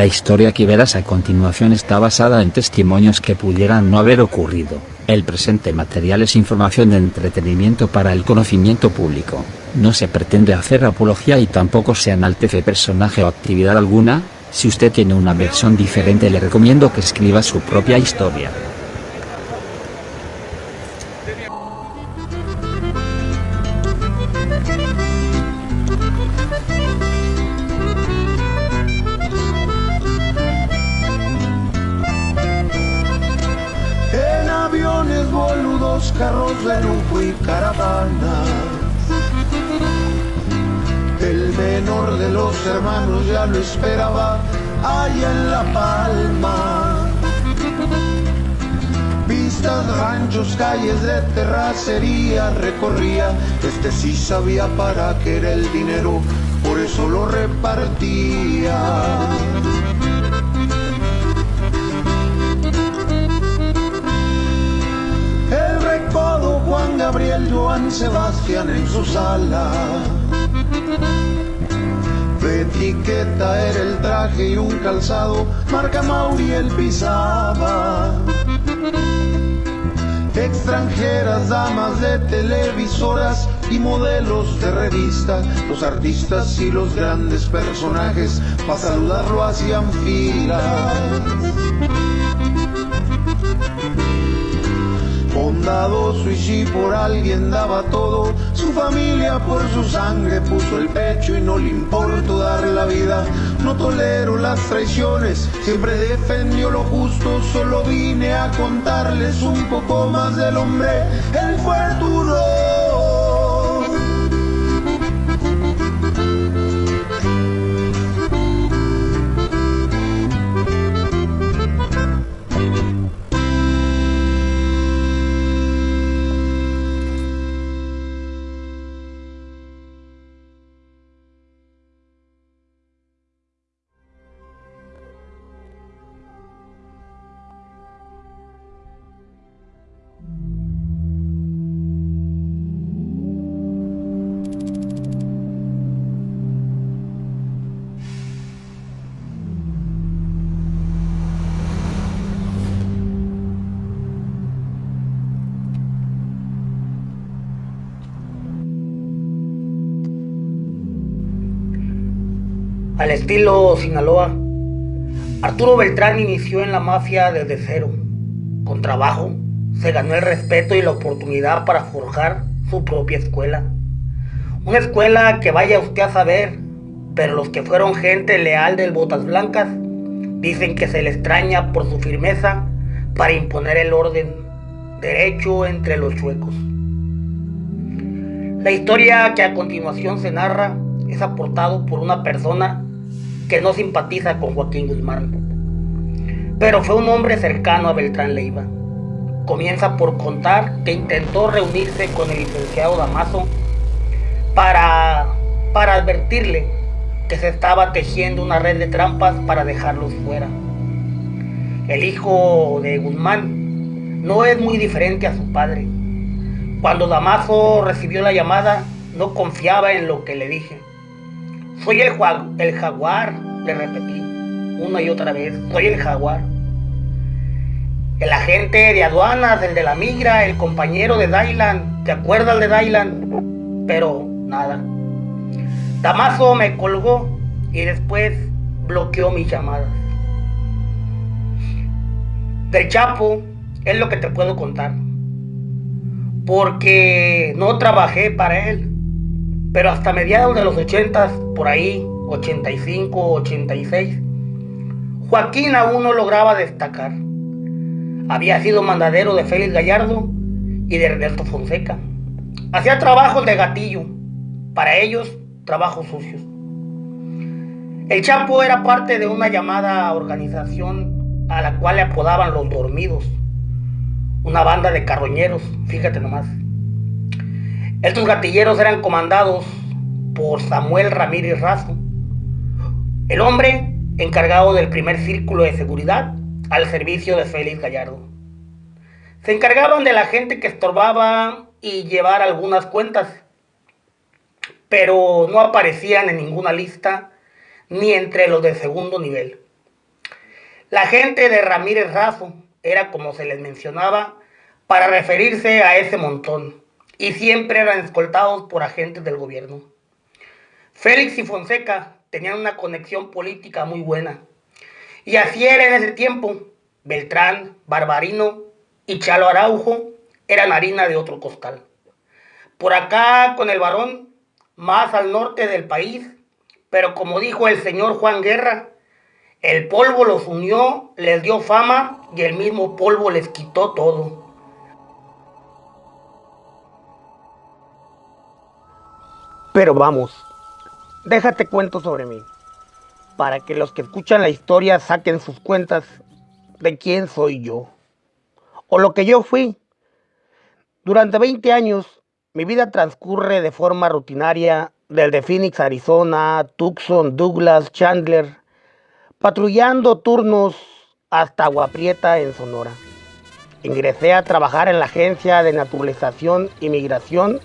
La historia que verás a continuación está basada en testimonios que pudieran no haber ocurrido. El presente material es información de entretenimiento para el conocimiento público. No se pretende hacer apología y tampoco se enaltece personaje o actividad alguna. Si usted tiene una versión diferente le recomiendo que escriba su propia historia. Y caravanas. El menor de los hermanos ya lo esperaba allá en La Palma. Vistas, ranchos, calles de terracería recorría. Este sí sabía para qué era el dinero, por eso lo repartía. Sebastián en su sala. De etiqueta era el traje y un calzado, marca Mauriel pisaba. Extranjeras, damas de televisoras y modelos de revista, los artistas y los grandes personajes, para saludarlo hacían filas. Por alguien daba todo, su familia por su sangre puso el pecho y no le importó dar la vida. No tolero las traiciones, siempre defendió lo justo, solo vine a contarles un poco más del hombre, el futuro. Al estilo Sinaloa, Arturo Beltrán inició en la mafia desde cero. Con trabajo, se ganó el respeto y la oportunidad para forjar su propia escuela. Una escuela que vaya usted a saber, pero los que fueron gente leal del Botas Blancas dicen que se le extraña por su firmeza para imponer el orden derecho entre los chuecos. La historia que a continuación se narra es aportado por una persona que no simpatiza con Joaquín Guzmán, pero fue un hombre cercano a Beltrán Leiva. Comienza por contar que intentó reunirse con el licenciado Damaso para, para advertirle que se estaba tejiendo una red de trampas para dejarlos fuera. El hijo de Guzmán no es muy diferente a su padre. Cuando Damaso recibió la llamada, no confiaba en lo que le dije. Soy el, jaguar, le repetí una y otra vez. Soy el jaguar. El agente de aduanas, el de la migra, el compañero de Dylan. ¿Te acuerdas de Dylan? Pero nada. Damaso me colgó y después bloqueó mis llamadas. Del Chapo es lo que te puedo contar. Porque no trabajé para él. Pero hasta mediados de los 80, por ahí, 85, 86, Joaquín aún no lograba destacar. Había sido mandadero de Félix Gallardo y de Roberto Fonseca. Hacía trabajos de gatillo, para ellos trabajos sucios. El Chapo era parte de una llamada organización a la cual le apodaban los dormidos, una banda de carroñeros, fíjate nomás. Estos gatilleros eran comandados por Samuel Ramírez Razo, el hombre encargado del primer círculo de seguridad al servicio de Félix Gallardo. Se encargaban de la gente que estorbaba y llevar algunas cuentas, pero no aparecían en ninguna lista ni entre los de segundo nivel. La gente de Ramírez Razo era como se les mencionaba para referirse a ese montón y siempre eran escoltados por agentes del gobierno. Félix y Fonseca tenían una conexión política muy buena y así era en ese tiempo. Beltrán, Barbarino y Chalo Araujo eran harina de otro costal. Por acá con el varón, más al norte del país, pero como dijo el señor Juan Guerra, el polvo los unió, les dio fama y el mismo polvo les quitó todo. Pero vamos, déjate cuento sobre mí, para que los que escuchan la historia saquen sus cuentas de quién soy yo, o lo que yo fui. Durante 20 años, mi vida transcurre de forma rutinaria desde Phoenix, Arizona, Tucson, Douglas, Chandler, patrullando turnos hasta Aguaprieta en Sonora. Ingresé a trabajar en la Agencia de Naturalización y Migración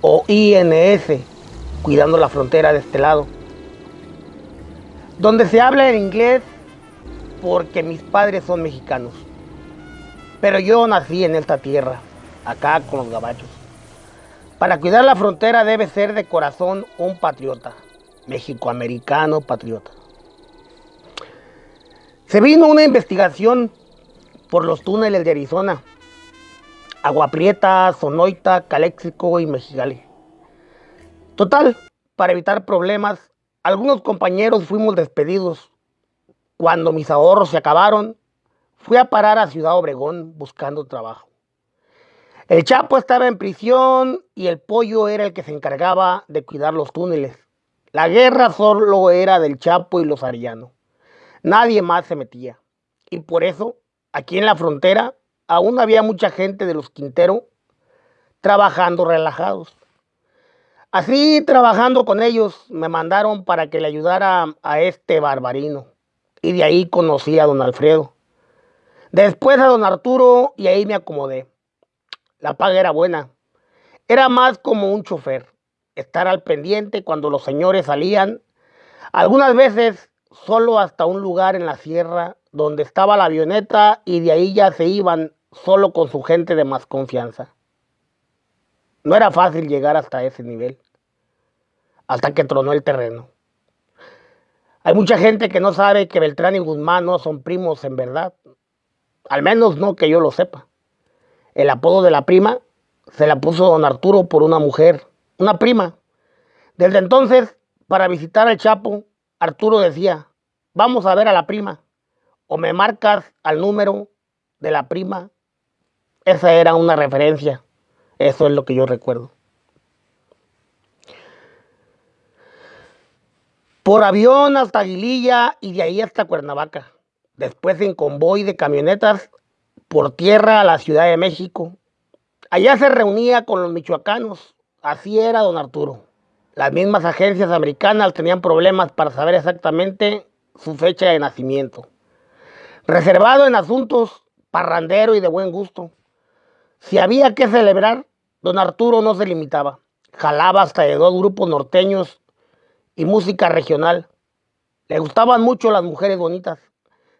o INS, cuidando la frontera de este lado, donde se habla en inglés porque mis padres son mexicanos. Pero yo nací en esta tierra, acá con los gabachos. Para cuidar la frontera debe ser de corazón un patriota, mexicoamericano patriota. Se vino una investigación por los túneles de Arizona, Agua Prieta, Sonoita, Caléxico y Mexicali. Total, para evitar problemas, algunos compañeros fuimos despedidos. Cuando mis ahorros se acabaron, fui a parar a Ciudad Obregón buscando trabajo. El Chapo estaba en prisión y el pollo era el que se encargaba de cuidar los túneles. La guerra solo era del Chapo y los Arianos. Nadie más se metía. Y por eso, aquí en la frontera, aún había mucha gente de los Quintero trabajando relajados. Así, trabajando con ellos, me mandaron para que le ayudara a este barbarino. Y de ahí conocí a don Alfredo. Después a don Arturo y ahí me acomodé. La paga era buena. Era más como un chofer. Estar al pendiente cuando los señores salían. Algunas veces solo hasta un lugar en la sierra donde estaba la avioneta y de ahí ya se iban solo con su gente de más confianza. No era fácil llegar hasta ese nivel, hasta que tronó el terreno. Hay mucha gente que no sabe que Beltrán y Guzmán no son primos en verdad, al menos no que yo lo sepa. El apodo de la prima se la puso don Arturo por una mujer, una prima. Desde entonces, para visitar al Chapo, Arturo decía, vamos a ver a la prima, o me marcas al número de la prima. Esa era una referencia, eso es lo que yo recuerdo. Por avión hasta Aguililla y de ahí hasta Cuernavaca. Después en convoy de camionetas por tierra a la Ciudad de México. Allá se reunía con los michoacanos. Así era don Arturo. Las mismas agencias americanas tenían problemas para saber exactamente su fecha de nacimiento. Reservado en asuntos parrandero y de buen gusto. Si había que celebrar, don Arturo no se limitaba. Jalaba hasta de dos grupos norteños y música regional. Le gustaban mucho las mujeres bonitas,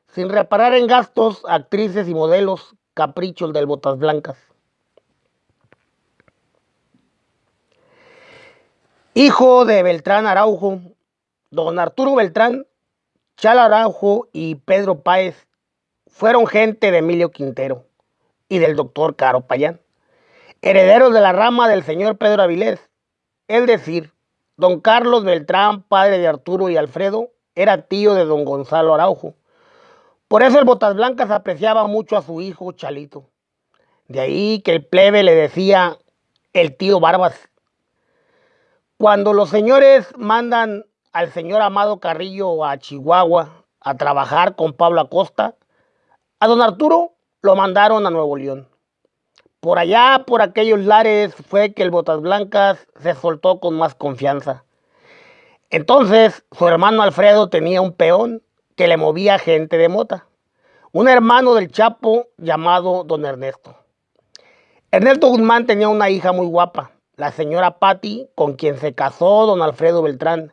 sin reparar en gastos, actrices y modelos, caprichos del Botas Blancas. Hijo de Beltrán Araujo, don Arturo Beltrán, Chal Araujo y Pedro Páez fueron gente de Emilio Quintero y del doctor Caro Payán, herederos de la rama del señor Pedro Avilés. Es decir, don Carlos Beltrán, padre de Arturo y Alfredo, era tío de don Gonzalo Araujo. Por eso el Botas Blancas apreciaba mucho a su hijo Chalito. De ahí que el plebe le decía el tío Barbas cuando los señores mandan al señor Amado Carrillo a Chihuahua a trabajar con Pablo Acosta, a don Arturo lo mandaron a Nuevo León. Por allá, por aquellos lares, fue que el Botas Blancas se soltó con más confianza. Entonces, su hermano Alfredo tenía un peón que le movía gente de mota, un hermano del Chapo llamado don Ernesto. Ernesto Guzmán tenía una hija muy guapa, la señora Patti, con quien se casó don Alfredo Beltrán.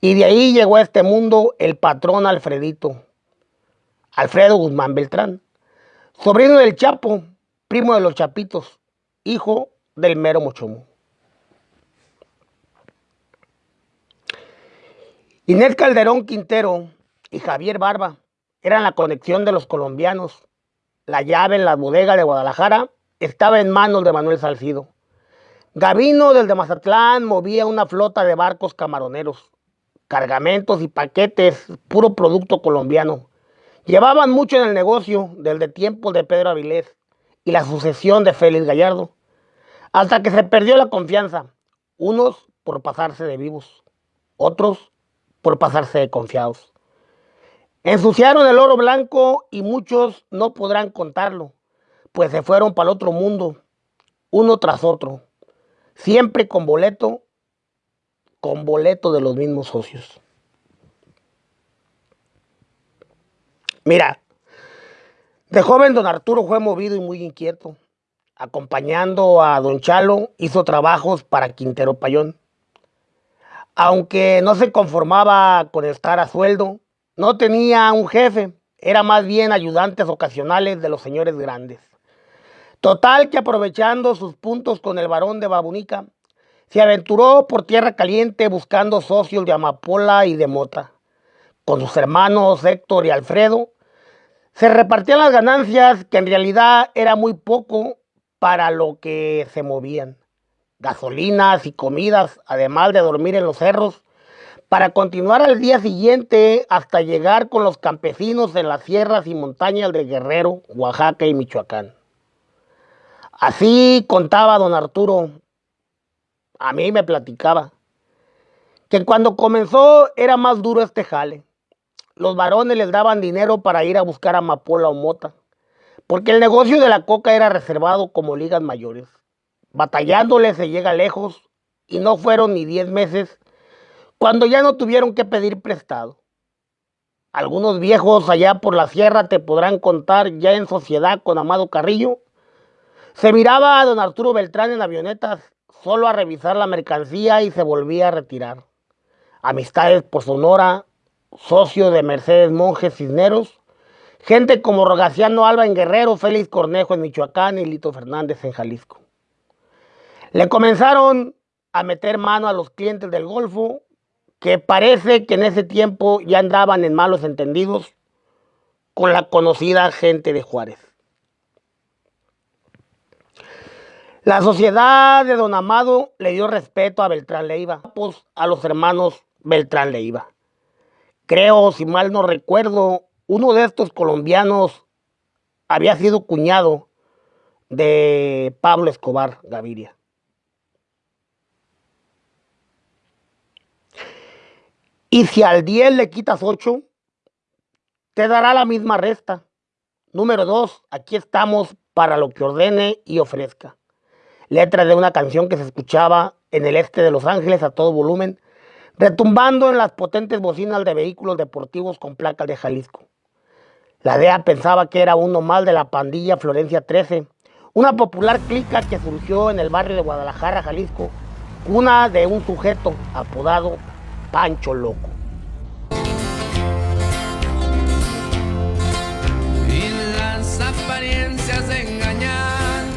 Y de ahí llegó a este mundo el patrón Alfredito. Alfredo Guzmán Beltrán, sobrino del Chapo, primo de los Chapitos, hijo del mero Mochomo. Inés Calderón Quintero y Javier Barba eran la conexión de los colombianos. La llave en la bodega de Guadalajara estaba en manos de Manuel Salcido. Gavino del de Mazatlán movía una flota de barcos camaroneros, cargamentos y paquetes, puro producto colombiano. Llevaban mucho en el negocio desde tiempos de Pedro Avilés y la sucesión de Félix Gallardo, hasta que se perdió la confianza, unos por pasarse de vivos, otros por pasarse de confiados. Ensuciaron el oro blanco y muchos no podrán contarlo, pues se fueron para el otro mundo, uno tras otro siempre con boleto, con boleto de los mismos socios. Mira, de joven don Arturo fue movido y muy inquieto. Acompañando a don Chalo, hizo trabajos para Quintero Payón. Aunque no se conformaba con estar a sueldo, no tenía un jefe, era más bien ayudantes ocasionales de los señores grandes. Total que aprovechando sus puntos con el varón de Babunica, se aventuró por tierra caliente buscando socios de Amapola y de Mota. Con sus hermanos Héctor y Alfredo, se repartían las ganancias que en realidad era muy poco para lo que se movían. Gasolinas y comidas, además de dormir en los cerros, para continuar al día siguiente hasta llegar con los campesinos en las sierras y montañas de Guerrero, Oaxaca y Michoacán. Así contaba don Arturo, a mí me platicaba, que cuando comenzó era más duro este jale. Los varones les daban dinero para ir a buscar amapola o mota, porque el negocio de la coca era reservado como ligas mayores. Batallándole se llega lejos y no fueron ni diez meses cuando ya no tuvieron que pedir prestado. Algunos viejos allá por la sierra te podrán contar ya en sociedad con Amado Carrillo se miraba a don Arturo Beltrán en avionetas solo a revisar la mercancía y se volvía a retirar. Amistades por Sonora, socio de Mercedes Monjes Cisneros, gente como Rogaciano Alba en Guerrero, Félix Cornejo en Michoacán y Lito Fernández en Jalisco. Le comenzaron a meter mano a los clientes del Golfo, que parece que en ese tiempo ya andaban en malos entendidos con la conocida gente de Juárez. La sociedad de Don Amado le dio respeto a Beltrán Leiva, pues a los hermanos Beltrán Leiva. Creo, si mal no recuerdo, uno de estos colombianos había sido cuñado de Pablo Escobar Gaviria. Y si al 10 le quitas 8, te dará la misma resta. Número 2, aquí estamos para lo que ordene y ofrezca letra de una canción que se escuchaba en el este de Los Ángeles a todo volumen, retumbando en las potentes bocinas de vehículos deportivos con placas de Jalisco. La DEA pensaba que era uno más de la pandilla Florencia 13, una popular clica que surgió en el barrio de Guadalajara, Jalisco, una de un sujeto apodado Pancho Loco. Y las apariencias engañan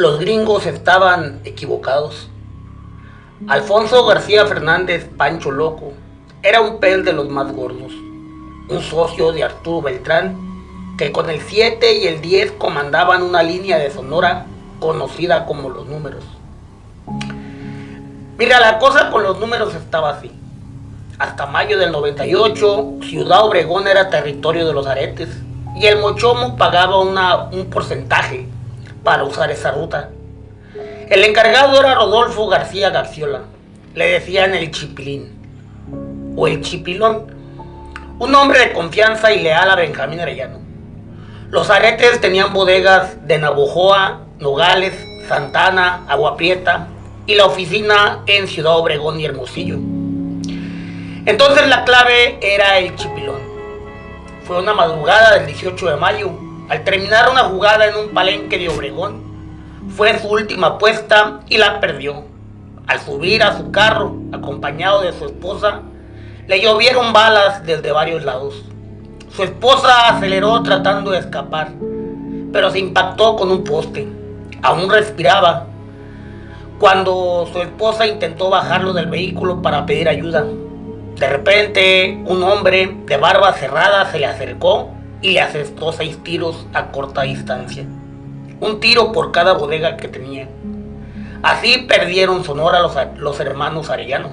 los gringos estaban equivocados. Alfonso García Fernández, Pancho Loco, era un pez de los más gordos, un socio de Arturo Beltrán, que con el 7 y el 10 comandaban una línea de Sonora conocida como los números. Mira, la cosa con los números estaba así. Hasta mayo del 98, Ciudad Obregón era territorio de los aretes y el Mochomo pagaba un porcentaje para usar esa ruta. El encargado era Rodolfo García Garciola. Le decían el Chipilín o el Chipilón, un hombre de confianza y leal a Benjamín Arellano. Los aretes tenían bodegas de Navojoa, Nogales, Santana, Agua Prieta y la oficina en Ciudad Obregón y Hermosillo. Entonces la clave era el chipilón. Fue una madrugada del 18 de mayo. Al terminar una jugada en un palenque de Obregón, fue su última apuesta y la perdió. Al subir a su carro, acompañado de su esposa, le llovieron balas desde varios lados. Su esposa aceleró tratando de escapar, pero se impactó con un poste. Aún respiraba cuando su esposa intentó bajarlo del vehículo para pedir ayuda. De repente, un hombre de barba cerrada se le acercó y le asestó seis tiros a corta distancia. Un tiro por cada bodega que tenía. Así perdieron Sonora los, los hermanos Arellano.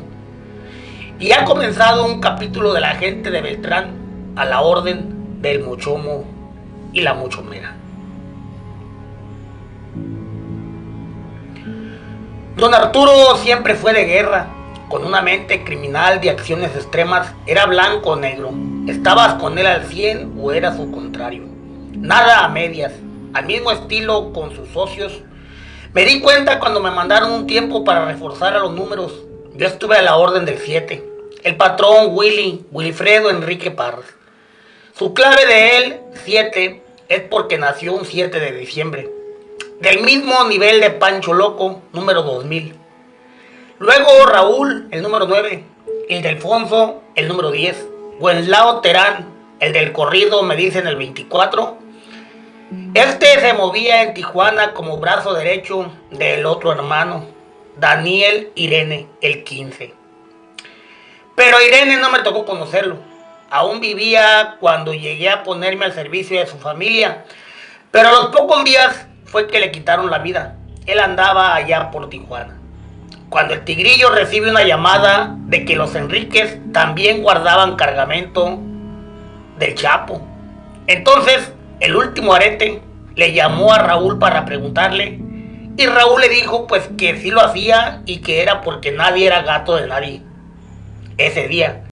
Y ha comenzado un capítulo de la gente de Beltrán a la orden del Mochomo y la Mochomera. Don Arturo siempre fue de guerra, con una mente criminal de acciones extremas, era blanco o negro. Estabas con él al 100 o era su contrario. Nada a medias, al mismo estilo con sus socios. Me di cuenta cuando me mandaron un tiempo para reforzar a los números. Yo estuve a la orden del 7. El patrón Willy, Wilfredo Enrique Parras. Su clave de él, 7, es porque nació un 7 de diciembre del mismo nivel de Pancho Loco, número 2000. Luego Raúl, el número 9, el de Alfonso, el número 10, Wenlao Terán, el del corrido, me dicen el 24. Este se movía en Tijuana como brazo derecho del otro hermano, Daniel Irene, el 15. Pero Irene no me tocó conocerlo. Aún vivía cuando llegué a ponerme al servicio de su familia. Pero a los pocos días fue que le quitaron la vida. Él andaba allá por Tijuana. Cuando el tigrillo recibe una llamada de que los Enríquez también guardaban cargamento del Chapo. Entonces, el último arete le llamó a Raúl para preguntarle y Raúl le dijo pues que sí lo hacía y que era porque nadie era gato de nadie ese día.